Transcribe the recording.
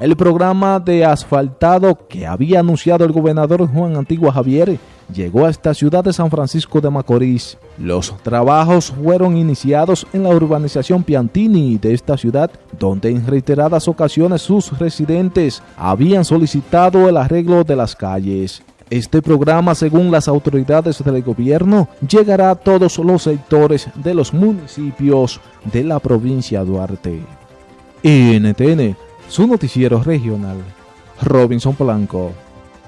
el programa de asfaltado que había anunciado el gobernador Juan Antigua Javier llegó a esta ciudad de San Francisco de Macorís. Los trabajos fueron iniciados en la urbanización Piantini de esta ciudad, donde en reiteradas ocasiones sus residentes habían solicitado el arreglo de las calles. Este programa, según las autoridades del gobierno, llegará a todos los sectores de los municipios de la provincia de Duarte. NTN su noticiero regional, Robinson Blanco.